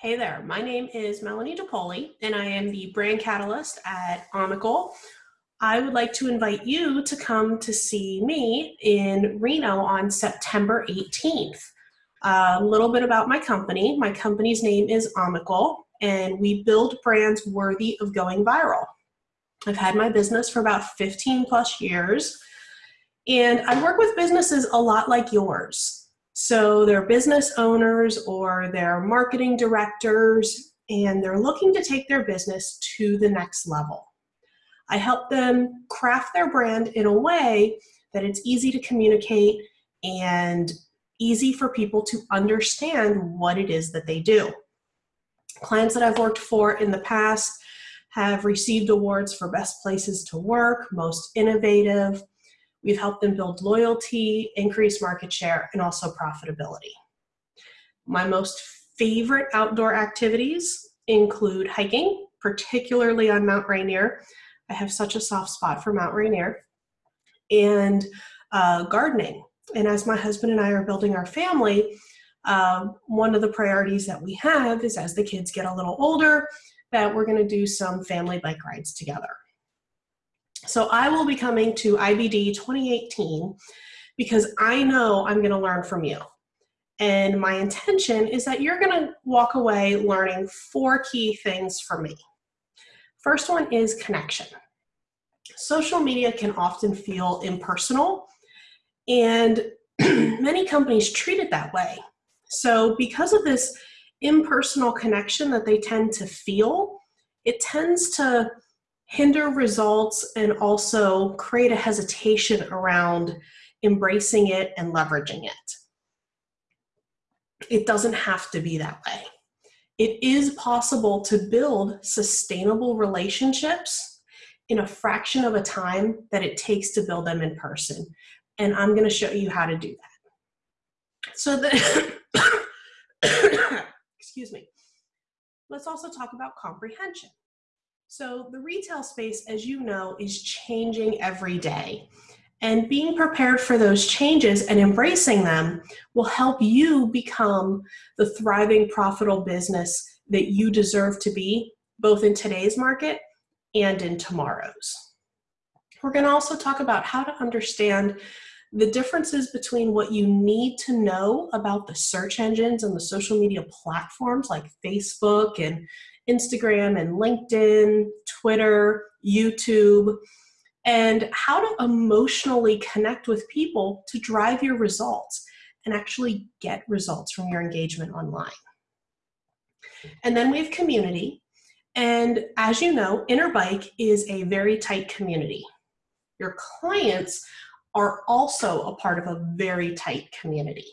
Hey there, my name is Melanie DePoli, and I am the brand catalyst at Omical. I would like to invite you to come to see me in Reno on September 18th. A little bit about my company. My company's name is Omical, and we build brands worthy of going viral. I've had my business for about 15 plus years, and I work with businesses a lot like yours. So they're business owners or they're marketing directors, and they're looking to take their business to the next level. I help them craft their brand in a way that it's easy to communicate and easy for people to understand what it is that they do. Clients that I've worked for in the past have received awards for best places to work, most innovative, We've helped them build loyalty, increase market share, and also profitability. My most favorite outdoor activities include hiking, particularly on Mount Rainier. I have such a soft spot for Mount Rainier, and uh, gardening. And as my husband and I are building our family, uh, one of the priorities that we have is as the kids get a little older, that we're going to do some family bike rides together. So I will be coming to IBD 2018 because I know I'm going to learn from you. And my intention is that you're going to walk away learning four key things from me. First one is connection. Social media can often feel impersonal, and many companies treat it that way. So, because of this impersonal connection that they tend to feel, it tends to hinder results and also create a hesitation around embracing it and leveraging it. It doesn't have to be that way. It is possible to build sustainable relationships in a fraction of a time that it takes to build them in person. And I'm going to show you how to do that. So that, excuse me. Let's also talk about comprehension. So, the retail space, as you know, is changing every day. And being prepared for those changes and embracing them will help you become the thriving, profitable business that you deserve to be, both in today's market and in tomorrow's. We're going to also talk about how to understand the differences between what you need to know about the search engines and the social media platforms like Facebook and Instagram and LinkedIn, Twitter, YouTube, and how to emotionally connect with people to drive your results and actually get results from your engagement online. And then we have community. And as you know, Interbike is a very tight community. Your clients are also a part of a very tight community.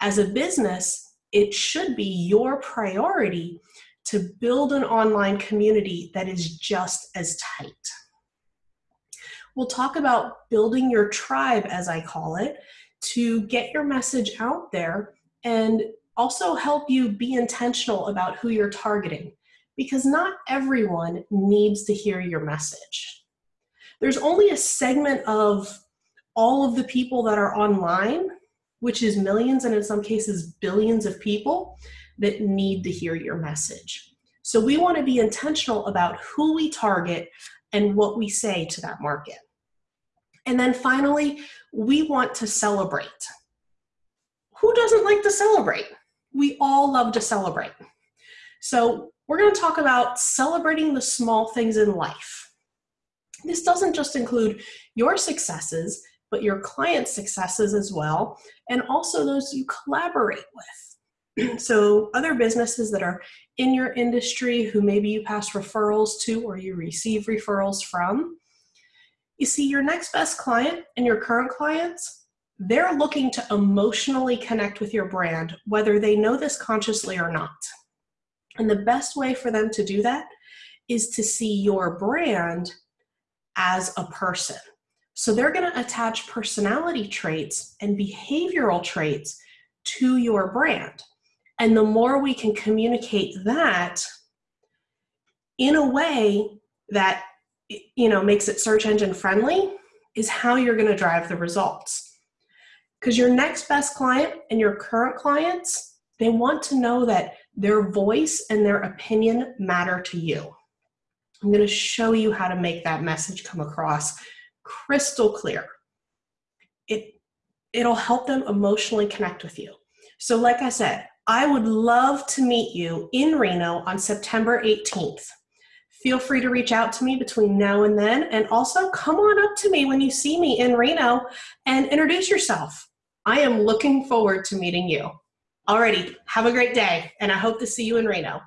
As a business, it should be your priority to build an online community that is just as tight. We'll talk about building your tribe, as I call it, to get your message out there and also help you be intentional about who you're targeting because not everyone needs to hear your message. There's only a segment of all of the people that are online, which is millions and in some cases billions of people, that need to hear your message. So we want to be intentional about who we target and what we say to that market. And then finally, we want to celebrate. Who doesn't like to celebrate? We all love to celebrate. So we're going to talk about celebrating the small things in life. This doesn't just include your successes, but your clients' successes as well, and also those you collaborate with. so other businesses that are in your industry who maybe you pass referrals to or you receive referrals from you see your next best client and your current clients they're looking to emotionally connect with your brand whether they know this consciously or not and the best way for them to do that is to see your brand as a person so they're going to attach personality traits and behavioral traits to your brand and the more we can communicate that in a way that you know makes it search engine friendly is how you're going to drive the results. Because your next best client and your current clients, they want to know that Their voice and their opinion matter to you. I'm going to show you how to make that message come across crystal clear. It, it'll help them emotionally connect with you. So, like I said, I would love to meet you in Reno on September 18th. Feel free to reach out to me between now and then, and also come on up to me when you see me in Reno and introduce yourself. I am looking forward to meeting you. Alrighty, have a great day, and I hope to see you in Reno.